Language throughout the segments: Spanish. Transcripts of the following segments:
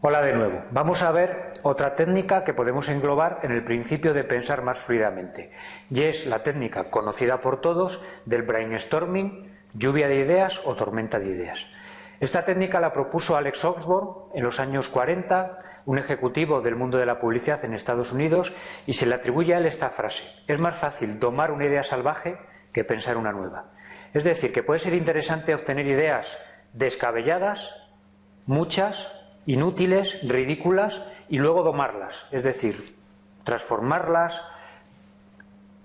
Hola de nuevo. Vamos a ver otra técnica que podemos englobar en el principio de pensar más fluidamente. Y es la técnica conocida por todos del brainstorming, lluvia de ideas o tormenta de ideas. Esta técnica la propuso Alex Oxford en los años 40, un ejecutivo del mundo de la publicidad en Estados Unidos, y se le atribuye a él esta frase. Es más fácil tomar una idea salvaje que pensar una nueva. Es decir, que puede ser interesante obtener ideas descabelladas, muchas, inútiles, ridículas, y luego domarlas, es decir, transformarlas,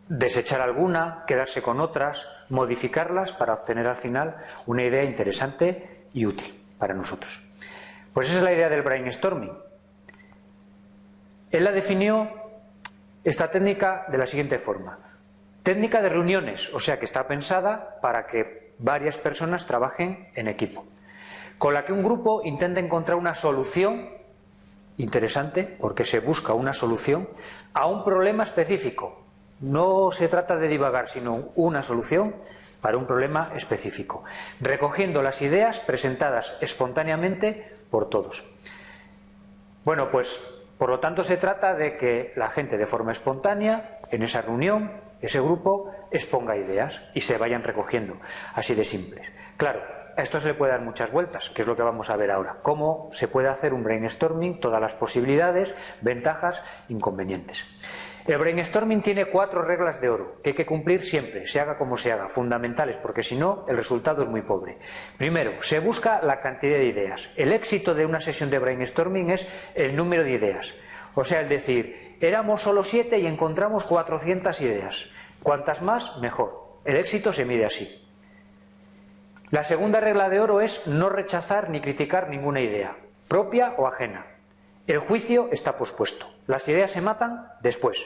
desechar alguna, quedarse con otras, modificarlas para obtener al final una idea interesante y útil para nosotros. Pues esa es la idea del brainstorming. Él la definió esta técnica de la siguiente forma. Técnica de reuniones, o sea que está pensada para que varias personas trabajen en equipo con la que un grupo intenta encontrar una solución interesante, porque se busca una solución a un problema específico. No se trata de divagar, sino una solución para un problema específico, recogiendo las ideas presentadas espontáneamente por todos. Bueno, pues por lo tanto se trata de que la gente de forma espontánea, en esa reunión, ese grupo, exponga ideas y se vayan recogiendo, así de simples. Claro, a esto se le puede dar muchas vueltas, que es lo que vamos a ver ahora. Cómo se puede hacer un brainstorming, todas las posibilidades, ventajas, inconvenientes. El brainstorming tiene cuatro reglas de oro que hay que cumplir siempre, se haga como se haga, fundamentales, porque si no, el resultado es muy pobre. Primero, se busca la cantidad de ideas. El éxito de una sesión de brainstorming es el número de ideas. O sea, el decir, éramos solo siete y encontramos 400 ideas. Cuantas más, mejor. El éxito se mide así. La segunda regla de oro es no rechazar ni criticar ninguna idea, propia o ajena. El juicio está pospuesto. Las ideas se matan después.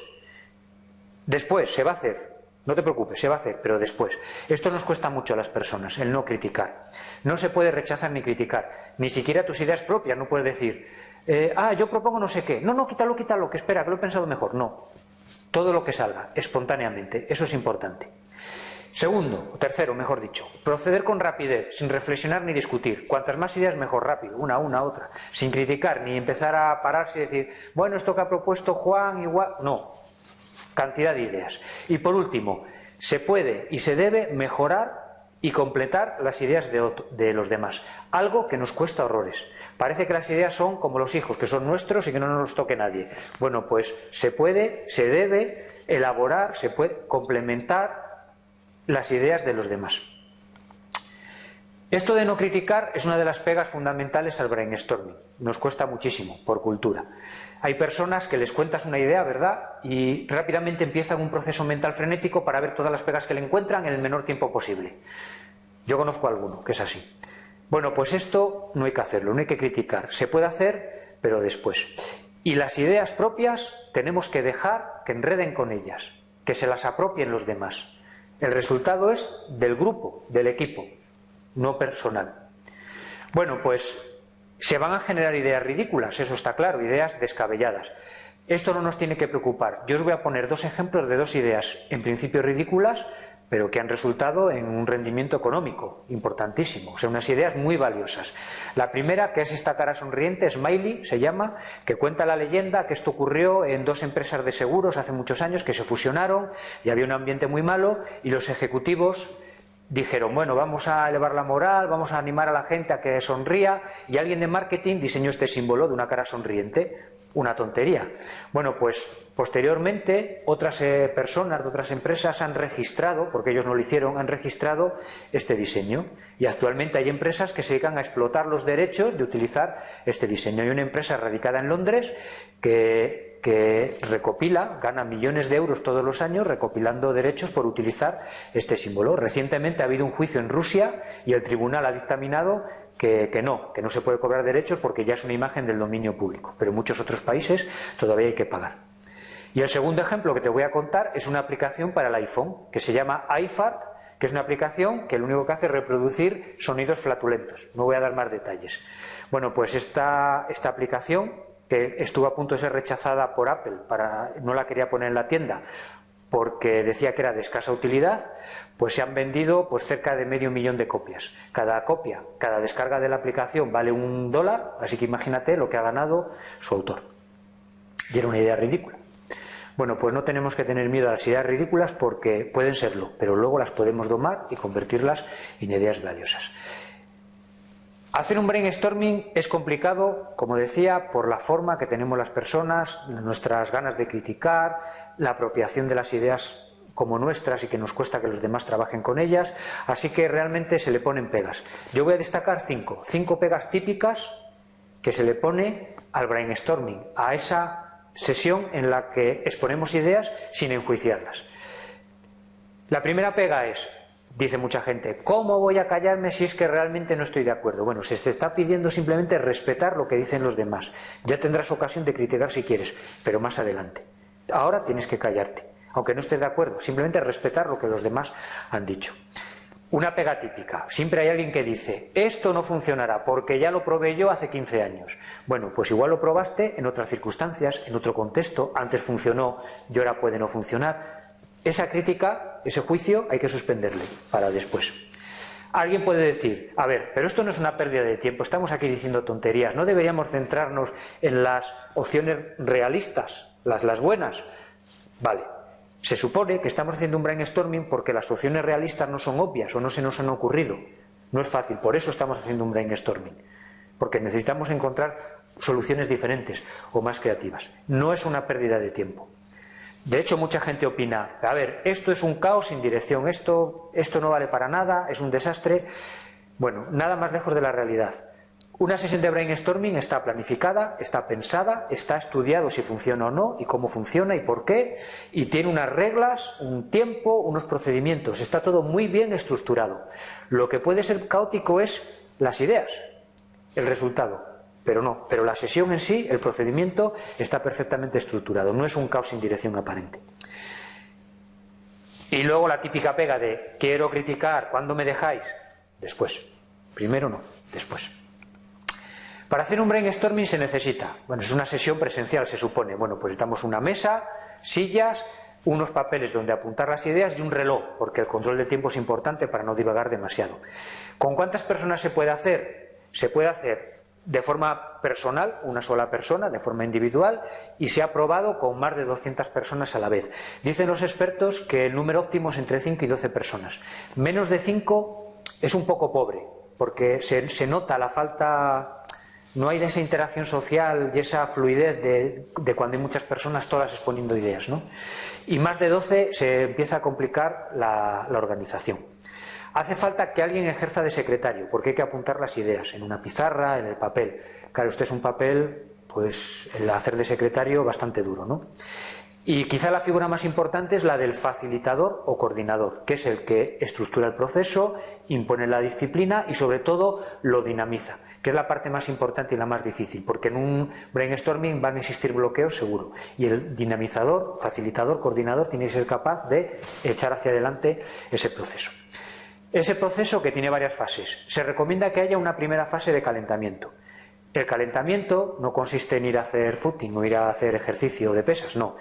Después se va a hacer. No te preocupes, se va a hacer, pero después. Esto nos cuesta mucho a las personas, el no criticar. No se puede rechazar ni criticar. Ni siquiera tus ideas propias. No puedes decir, eh, ah, yo propongo no sé qué. No, no, quítalo, quítalo, que espera, que lo he pensado mejor. No. Todo lo que salga, espontáneamente. Eso es importante. Segundo, o tercero, mejor dicho, proceder con rapidez, sin reflexionar ni discutir. Cuantas más ideas, mejor, rápido, una, una, otra, sin criticar, ni empezar a pararse y decir, bueno, esto que ha propuesto Juan, igual. No, cantidad de ideas. Y por último, se puede y se debe mejorar y completar las ideas de, los demás. Algo que nos cuesta horrores. Parece que las ideas son como los hijos, que son nuestros y que no nos toque nadie. Bueno, pues se puede, se debe elaborar, se puede complementar las ideas de los demás. Esto de no criticar es una de las pegas fundamentales al brainstorming. Nos cuesta muchísimo, por cultura. Hay personas que les cuentas una idea, ¿verdad? Y rápidamente empiezan un proceso mental frenético para ver todas las pegas que le encuentran en el menor tiempo posible. Yo conozco a alguno que es así. Bueno, pues esto no hay que hacerlo, no hay que criticar. Se puede hacer, pero después. Y las ideas propias tenemos que dejar que enreden con ellas, que se las apropien los demás. El resultado es del grupo, del equipo, no personal. Bueno, pues se van a generar ideas ridículas, eso está claro, ideas descabelladas. Esto no nos tiene que preocupar. Yo os voy a poner dos ejemplos de dos ideas, en principio ridículas, pero que han resultado en un rendimiento económico importantísimo, o sea, unas ideas muy valiosas. La primera, que es esta cara sonriente, Smiley se llama, que cuenta la leyenda que esto ocurrió en dos empresas de seguros hace muchos años que se fusionaron y había un ambiente muy malo y los ejecutivos dijeron, bueno, vamos a elevar la moral, vamos a animar a la gente a que sonría y alguien de marketing diseñó este símbolo de una cara sonriente una tontería. Bueno, pues posteriormente otras eh, personas de otras empresas han registrado, porque ellos no lo hicieron, han registrado este diseño. Y actualmente hay empresas que se dedican a explotar los derechos de utilizar este diseño. Hay una empresa radicada en Londres que, que recopila, gana millones de euros todos los años recopilando derechos por utilizar este símbolo. Recientemente ha habido un juicio en Rusia y el tribunal ha dictaminado que, no, que no se puede cobrar derechos porque ya es una imagen del dominio público, pero en muchos otros países todavía hay que pagar. Y el segundo ejemplo que te voy a contar es una aplicación para el iPhone que se llama iFat, que es una aplicación que lo único que hace es reproducir sonidos flatulentos. No voy a dar más detalles. Bueno, pues esta, esta aplicación, que estuvo a punto de ser rechazada por Apple, para, no la quería poner en la tienda, porque decía que era de escasa utilidad, pues se han vendido pues cerca de medio millón de copias. Cada copia, cada descarga de la aplicación vale un dólar, así que imagínate lo que ha ganado su autor. Y era una idea ridícula. Bueno, pues no tenemos que tener miedo a las ideas ridículas porque pueden serlo, pero luego las podemos domar y convertirlas en ideas valiosas. Hacer un brainstorming es complicado, como decía, por la forma que tenemos las personas, nuestras ganas de criticar, la apropiación de las ideas como nuestras y que nos cuesta que los demás trabajen con ellas, así que realmente se le ponen pegas. Yo voy a destacar cinco, cinco pegas típicas que se le pone al brainstorming, a esa sesión en la que exponemos ideas sin enjuiciarlas. La primera pega es, dice mucha gente, ¿cómo voy a callarme si es que realmente no estoy de acuerdo? Bueno, se te está pidiendo simplemente respetar lo que dicen los demás. Ya tendrás ocasión de criticar si quieres, pero más adelante. Ahora tienes que callarte, aunque no estés de acuerdo, simplemente respetar lo que los demás han dicho. Una pega típica. Siempre hay alguien que dice, esto no funcionará porque ya lo probé yo hace 15 años. Bueno, pues igual lo probaste en otras circunstancias, en otro contexto, antes funcionó y ahora puede no funcionar. Esa crítica, ese juicio, hay que suspenderle para después. Alguien puede decir, a ver, pero esto no es una pérdida de tiempo, estamos aquí diciendo tonterías, no deberíamos centrarnos en las opciones realistas, las, las buenas. Vale, se supone que estamos haciendo un brainstorming porque las opciones realistas no son obvias o no se nos han ocurrido. No es fácil, por eso estamos haciendo un brainstorming. Porque necesitamos encontrar soluciones diferentes o más creativas. No es una pérdida de tiempo. De hecho, mucha gente opina, a ver, esto es un caos sin dirección, esto, esto no vale para nada, es un desastre. Bueno, nada más lejos de la realidad. Una sesión de brainstorming está planificada, está pensada, está estudiado si funciona o no y cómo funciona y por qué, y tiene unas reglas, un tiempo, unos procedimientos, está todo muy bien estructurado. Lo que puede ser caótico es las ideas, el resultado, pero no, pero la sesión en sí, el procedimiento está perfectamente estructurado, no es un caos sin dirección aparente. Y luego la típica pega de quiero criticar, ¿cuándo me dejáis? Después. Primero no, después. Para hacer un brainstorming se necesita, bueno, es una sesión presencial se supone, bueno, pues necesitamos una mesa, sillas, unos papeles donde apuntar las ideas y un reloj, porque el control de tiempo es importante para no divagar demasiado. ¿Con cuántas personas se puede hacer? Se puede hacer de forma personal, una sola persona, de forma individual, y se ha probado con más de 200 personas a la vez. Dicen los expertos que el número óptimo es entre 5 y 12 personas. Menos de 5 es un poco pobre, porque se, se nota la falta no hay esa interacción social y esa fluidez de, cuando hay muchas personas todas exponiendo ideas. ¿no? Y más de 12 se empieza a complicar la, organización. Hace falta que alguien ejerza de secretario, porque hay que apuntar las ideas en una pizarra, en el papel. Claro, usted es un papel, pues el hacer de secretario bastante duro, ¿no? Y quizá la figura más importante es la del facilitador o coordinador, que es el que estructura el proceso, impone la disciplina y sobre todo lo dinamiza, que es la parte más importante y la más difícil, porque en un brainstorming van a existir bloqueos seguro. Y el dinamizador, facilitador, coordinador tiene que ser capaz de echar hacia adelante ese proceso. Ese proceso que tiene varias fases. Se recomienda que haya una primera fase de calentamiento. El calentamiento no consiste en ir a hacer footing o ir a hacer ejercicio de pesas, no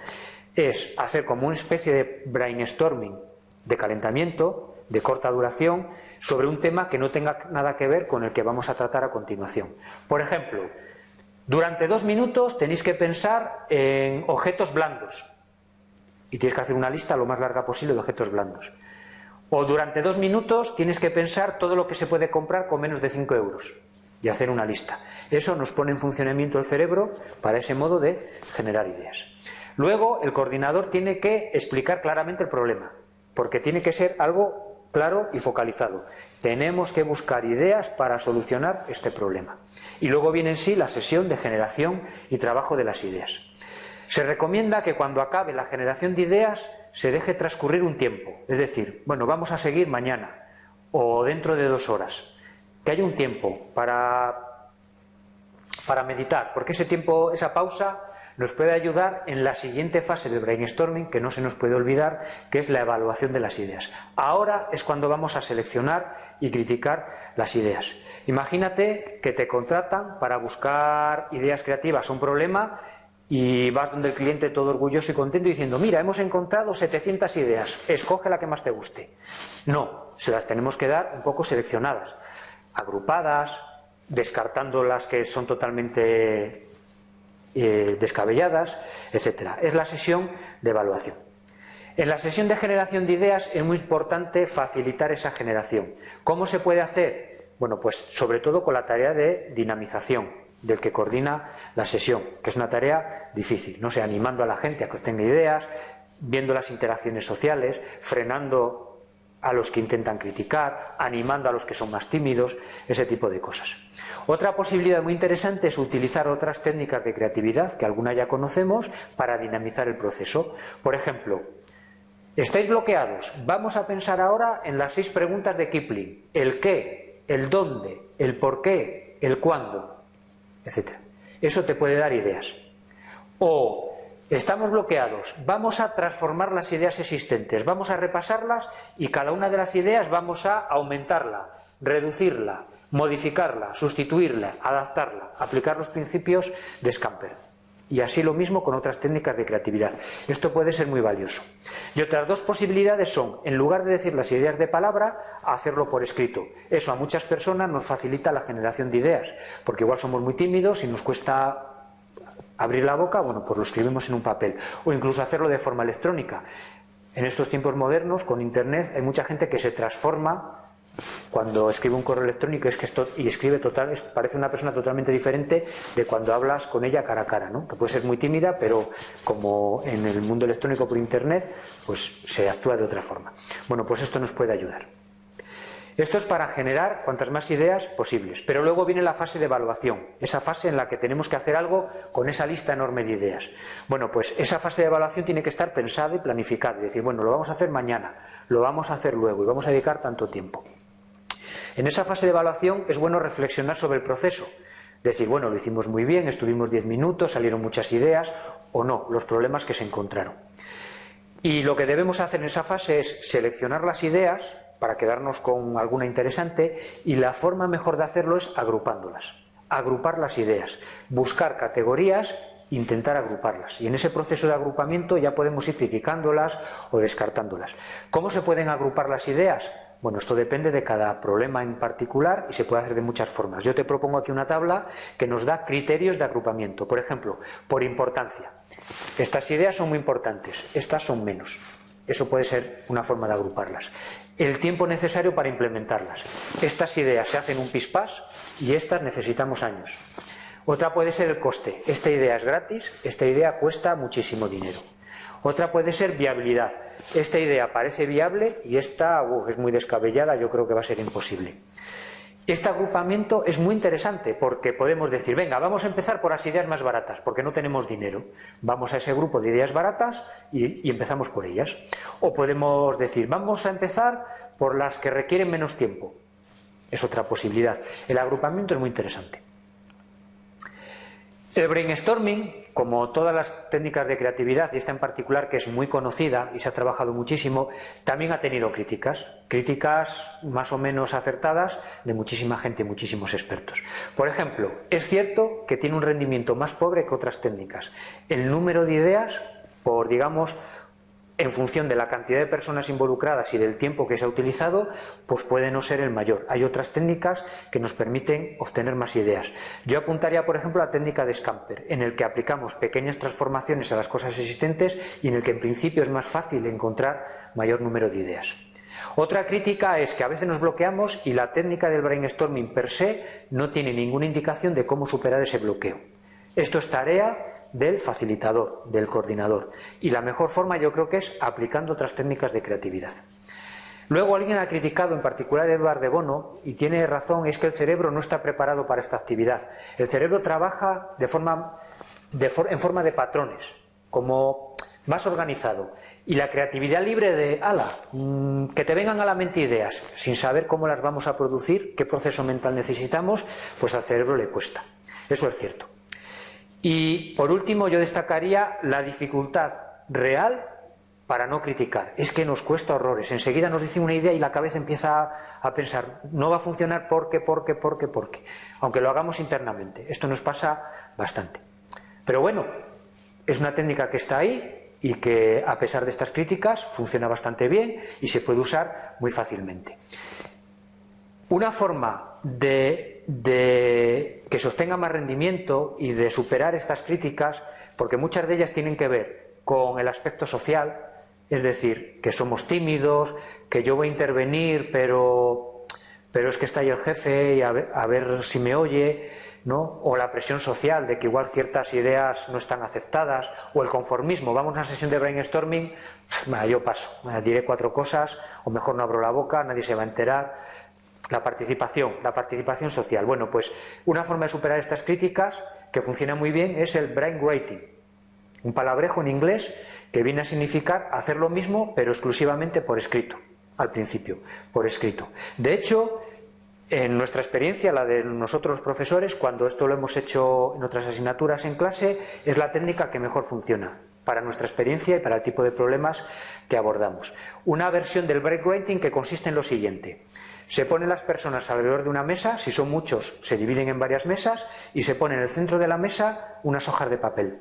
es hacer como una especie de brainstorming de calentamiento, de corta duración, sobre un tema que no tenga nada que ver con el que vamos a tratar a continuación. Por ejemplo, durante dos minutos tenéis que pensar en objetos blandos y tienes que hacer una lista lo más larga posible de objetos blandos. O durante dos minutos tienes que pensar todo lo que se puede comprar con menos de 5 euros y hacer una lista. Eso nos pone en funcionamiento el cerebro para ese modo de generar ideas. Luego, el coordinador tiene que explicar claramente el problema, porque tiene que ser algo claro y focalizado. Tenemos que buscar ideas para solucionar este problema. Y luego viene en sí la sesión de generación y trabajo de las ideas. Se recomienda que cuando acabe la generación de ideas se deje transcurrir un tiempo, es decir, bueno, vamos a seguir mañana o dentro de dos horas, que haya un tiempo para, para meditar, porque ese tiempo, esa pausa nos puede ayudar en la siguiente fase del brainstorming, que no se nos puede olvidar, que es la evaluación de las ideas. Ahora es cuando vamos a seleccionar y criticar las ideas. Imagínate que te contratan para buscar ideas creativas a un problema y vas donde el cliente todo orgulloso y contento diciendo, mira, hemos encontrado 700 ideas, escoge la que más te guste. No, se las tenemos que dar un poco seleccionadas, agrupadas, descartando las que son totalmente eh, descabelladas, etcétera. Es la sesión de evaluación. En la sesión de generación de ideas es muy importante facilitar esa generación. ¿Cómo se puede hacer? Bueno, pues sobre todo con la tarea de dinamización del que coordina la sesión, que es una tarea difícil, no sé, animando a la gente a que tenga ideas, viendo las interacciones sociales, frenando a los que intentan criticar, animando a los que son más tímidos, ese tipo de cosas. Otra posibilidad muy interesante es utilizar otras técnicas de creatividad, que alguna ya conocemos, para dinamizar el proceso. Por ejemplo, estáis bloqueados, vamos a pensar ahora en las seis preguntas de Kipling, el qué, el dónde, el por qué, el cuándo, etc. Eso te puede dar ideas. O Estamos bloqueados, vamos a transformar las ideas existentes, vamos a repasarlas y cada una de las ideas vamos a aumentarla, reducirla, modificarla, sustituirla, adaptarla, aplicar los principios de Scamper. Y así lo mismo con otras técnicas de creatividad. Esto puede ser muy valioso. Y otras dos posibilidades son, en lugar de decir las ideas de palabra, hacerlo por escrito. Eso a muchas personas nos facilita la generación de ideas, porque igual somos muy tímidos y nos cuesta abrir la boca, bueno, pues lo escribimos en un papel. O incluso hacerlo de forma electrónica. En estos tiempos modernos, con Internet, hay mucha gente que se transforma cuando escribe un correo electrónico es que esto, y escribe total, parece una persona totalmente diferente de cuando hablas con ella cara a cara, ¿no? que puede ser muy tímida, pero como en el mundo electrónico por Internet, pues se actúa de otra forma. Bueno, pues esto nos puede ayudar. Esto es para generar cuantas más ideas posibles. Pero luego viene la fase de evaluación, esa fase en la que tenemos que hacer algo con esa lista enorme de ideas. Bueno, pues esa fase de evaluación tiene que estar pensada y planificada. Es decir, bueno, lo vamos a hacer mañana, lo vamos a hacer luego y vamos a dedicar tanto tiempo. En esa fase de evaluación es bueno reflexionar sobre el proceso. Decir, bueno, lo hicimos muy bien, estuvimos diez minutos, salieron muchas ideas o no, los problemas que se encontraron. Y lo que debemos hacer en esa fase es seleccionar las ideas, para quedarnos con alguna interesante y la forma mejor de hacerlo es agrupándolas, agrupar las ideas, buscar categorías intentar agruparlas. Y en ese proceso de agrupamiento ya podemos ir criticándolas o descartándolas. ¿Cómo se pueden agrupar las ideas? Bueno, esto depende de cada problema en particular y se puede hacer de muchas formas. Yo te propongo aquí una tabla que nos da criterios de agrupamiento. Por ejemplo, por importancia. Estas ideas son muy importantes, estas son menos. Eso puede ser una forma de agruparlas. El tiempo necesario para implementarlas. Estas ideas se hacen un pispás y estas necesitamos años. Otra puede ser el coste. Esta idea es gratis, esta idea cuesta muchísimo dinero. Otra puede ser viabilidad. Esta idea parece viable y esta es muy descabellada, yo creo que va a ser imposible. Este agrupamiento es muy interesante porque podemos decir, venga, vamos a empezar por las ideas más baratas, porque no tenemos dinero. Vamos a ese grupo de ideas baratas y, empezamos por ellas. O podemos decir, vamos a empezar por las que requieren menos tiempo. Es otra posibilidad. El agrupamiento es muy interesante. El brainstorming, como todas las técnicas de creatividad, y esta en particular que es muy conocida y se ha trabajado muchísimo, también ha tenido críticas, críticas más o menos acertadas de muchísima gente y muchísimos expertos. Por ejemplo, es cierto que tiene un rendimiento más pobre que otras técnicas. El número de ideas, por digamos, en función de la cantidad de personas involucradas y del tiempo que se ha utilizado, pues puede no ser el mayor. Hay otras técnicas que nos permiten obtener más ideas. Yo apuntaría, por ejemplo, la técnica de Scamper, en el que aplicamos pequeñas transformaciones a las cosas existentes y en el que en principio es más fácil encontrar mayor número de ideas. Otra crítica es que a veces nos bloqueamos y la técnica del brainstorming per se no tiene ninguna indicación de cómo superar ese bloqueo. Esto es tarea del facilitador, del coordinador. Y la mejor forma yo creo que es aplicando otras técnicas de creatividad. Luego alguien ha criticado, en particular Eduard de Bono, y tiene razón, es que el cerebro no está preparado para esta actividad. El cerebro trabaja de forma, en forma de patrones, como más organizado. Y la creatividad libre de, ala, mm, que te vengan a la mente ideas, sin saber cómo las vamos a producir, qué proceso mental necesitamos, pues al cerebro le cuesta. Eso es cierto. Y por último yo destacaría la dificultad real para no criticar. Es que nos cuesta horrores. Enseguida nos dice una idea y la cabeza empieza a pensar, no va a funcionar porque, porque, porque, porque. Aunque lo hagamos internamente. Esto nos pasa bastante. Pero bueno, es una técnica que está ahí y que a pesar de estas críticas funciona bastante bien y se puede usar muy fácilmente. Una forma de, que se obtenga más rendimiento y de superar estas críticas, porque muchas de ellas tienen que ver con el aspecto social, es decir, que somos tímidos, que yo voy a intervenir, pero, pero es que está ahí el jefe y a ver, si me oye, ¿no? o la presión social de que igual ciertas ideas no están aceptadas, o el conformismo, vamos a una sesión de brainstorming, yo paso, diré cuatro cosas, o mejor no abro la boca, nadie se va a enterar. La participación, la participación social. Bueno, pues una forma de superar estas críticas que funciona muy bien es el brain writing, un palabrejo en inglés que viene a significar hacer lo mismo pero exclusivamente por escrito, al principio, por escrito. De hecho, en nuestra experiencia, la de nosotros los profesores, cuando esto lo hemos hecho en otras asignaturas en clase, es la técnica que mejor funciona para nuestra experiencia y para el tipo de problemas que abordamos. Una versión del break que consiste en lo siguiente. Se ponen las personas alrededor de una mesa, si son muchos se dividen en varias mesas y se pone en el centro de la mesa unas hojas de papel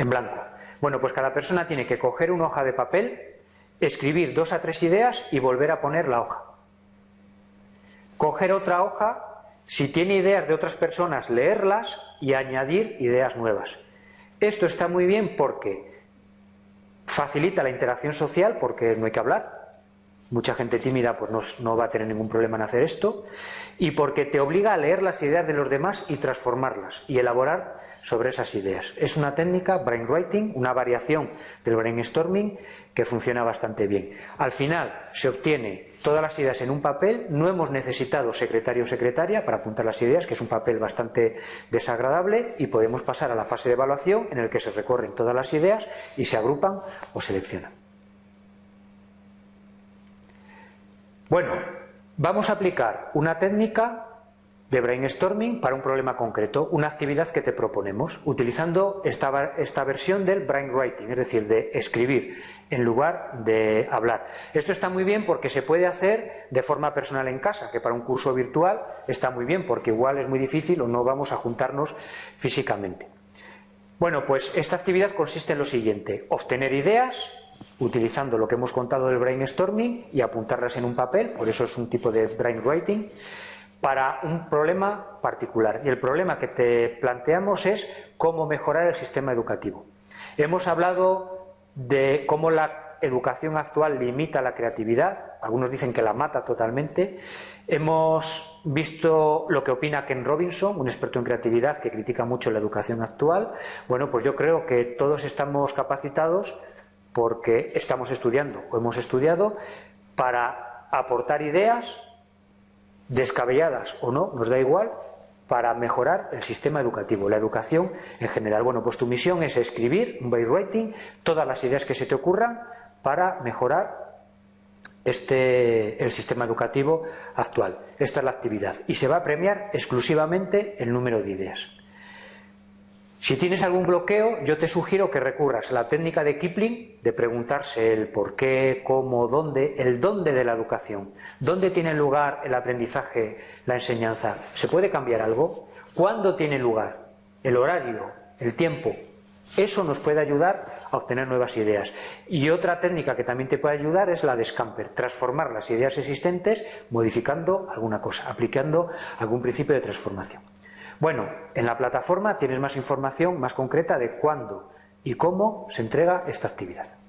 en blanco. Bueno, pues cada persona tiene que coger una hoja de papel, escribir dos a tres ideas y volver a poner la hoja. Coger otra hoja, si tiene ideas de otras personas, leerlas y añadir ideas nuevas. Esto está muy bien porque facilita la interacción social, porque no hay que hablar, mucha gente tímida pues no, va a tener ningún problema en hacer esto, y porque te obliga a leer las ideas de los demás y transformarlas y elaborar sobre esas ideas. Es una técnica, brainwriting, una variación del brainstorming que funciona bastante bien. Al final se obtiene todas las ideas en un papel, no hemos necesitado secretario o secretaria para apuntar las ideas, que es un papel bastante desagradable, y podemos pasar a la fase de evaluación en el que se recorren todas las ideas y se agrupan o seleccionan. Bueno, vamos a aplicar una técnica de brainstorming para un problema concreto, una actividad que te proponemos, utilizando esta, esta versión del brainwriting, es decir, de escribir en lugar de hablar. Esto está muy bien porque se puede hacer de forma personal en casa, que para un curso virtual está muy bien porque igual es muy difícil o no vamos a juntarnos físicamente. Bueno, pues esta actividad consiste en lo siguiente, obtener ideas, utilizando lo que hemos contado del brainstorming y apuntarlas en un papel, por eso es un tipo de brainwriting, para un problema particular. Y el problema que te planteamos es cómo mejorar el sistema educativo. Hemos hablado de cómo la educación actual limita la creatividad, algunos dicen que la mata totalmente. Hemos visto lo que opina Ken Robinson, un experto en creatividad que critica mucho la educación actual. Bueno, pues yo creo que todos estamos capacitados porque estamos estudiando o hemos estudiado para aportar ideas descabelladas o no, nos da igual, para mejorar el sistema educativo, la educación en general. Bueno, pues tu misión es escribir un writing, todas las ideas que se te ocurran para mejorar este, el sistema educativo actual. Esta es la actividad. Y se va a premiar exclusivamente el número de ideas. Si tienes algún bloqueo, yo te sugiero que recurras a la técnica de Kipling de preguntarse el por qué, cómo, dónde, el dónde de la educación. ¿Dónde tiene lugar el aprendizaje, la enseñanza? ¿Se puede cambiar algo? ¿Cuándo tiene lugar? ¿El horario? ¿El tiempo? Eso nos puede ayudar a obtener nuevas ideas. Y otra técnica que también te puede ayudar es la de Scamper, transformar las ideas existentes modificando alguna cosa, aplicando algún principio de transformación. Bueno, en la plataforma tienes más información más concreta de cuándo y cómo se entrega esta actividad.